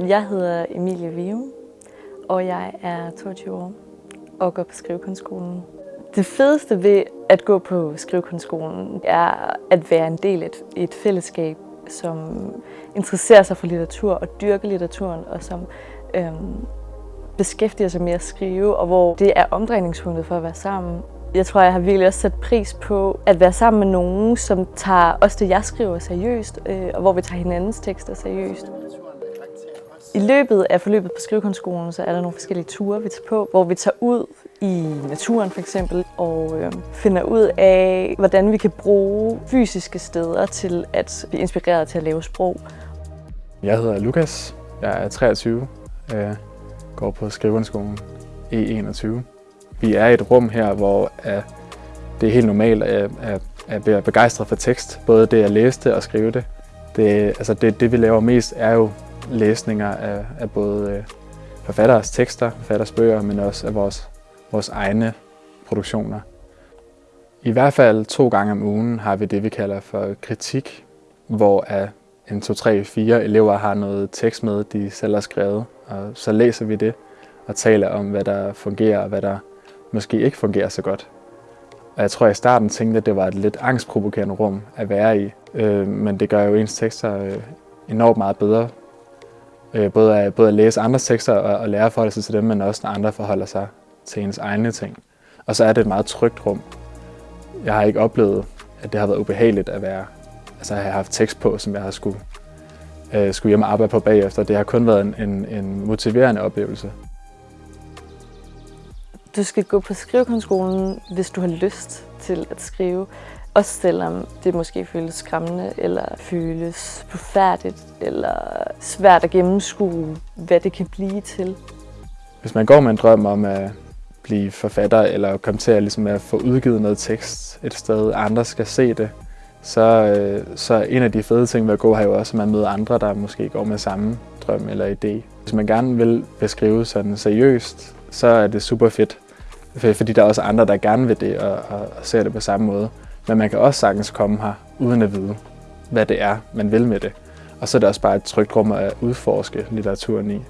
Jeg hedder Emilie Vium, og jeg er 22 år og går på Skrivekunstskolen. Det fedeste ved at gå på Skrivekunstskolen er at være en del af et, et fællesskab, som interesserer sig for litteratur og dyrker litteraturen, og som øhm, beskæftiger sig med at skrive, og hvor det er omdrejningspunktet for at være sammen. Jeg tror, jeg har virkelig også sat pris på at være sammen med nogen, som tager også det, jeg skriver seriøst, øh, og hvor vi tager hinandens tekster seriøst. I løbet af forløbet på Skrivekunstskolen, så er der nogle forskellige ture, vi tager på, hvor vi tager ud i naturen for eksempel, og øh, finder ud af, hvordan vi kan bruge fysiske steder til at blive inspireret til at lave sprog. Jeg hedder Lukas, jeg er 23, jeg går på Skrivekunstskolen E21. Vi er i et rum her, hvor øh, det er helt normalt at, at, at være begejstret for tekst. Både det at læse det og skrive det. Det, altså det, det vi laver mest er jo læsninger af, af både øh, forfatteres tekster, forfatteres bøger, men også af vores, vores egne produktioner. I hvert fald to gange om ugen har vi det, vi kalder for kritik, hvor en, to, tre, fire elever har noget tekst med, de selv har skrevet, og så læser vi det og taler om, hvad der fungerer og hvad der måske ikke fungerer så godt. Og jeg tror, at i starten tænkte, at det var et lidt angstprovokerende rum at være i, øh, men det gør jo ens tekster øh, enormt meget bedre, Øh, både, at, både at læse andres tekster og, og lære at forholde sig til dem, men også når andre forholder sig til ens egne ting. Og så er det et meget trygt rum. Jeg har ikke oplevet, at det har været ubehageligt at være, altså at have haft tekst på, som jeg har skulle, øh, skulle hjem og arbejde på bagefter. Det har kun været en, en, en motiverende oplevelse. Du skal gå på skrivekunstskolen, hvis du har lyst til at skrive. Også selvom det måske føles skræmmende, eller føles forfærdeligt, eller svært at gennemskue, hvad det kan blive til. Hvis man går med en drøm om at blive forfatter, eller komme til at, ligesom at få udgivet noget tekst et sted, andre skal se det, så, øh, så en af de fede ting ved at gå her jo også, at man møder andre, der måske går med samme drøm eller idé. Hvis man gerne vil beskrive sådan seriøst, så er det super fedt, fordi der er også andre, der gerne vil det og, og, og ser det på samme måde. Men man kan også sagtens komme her, uden at vide, hvad det er, man vil med det. Og så er det også bare et trygt rum at udforske litteraturen i.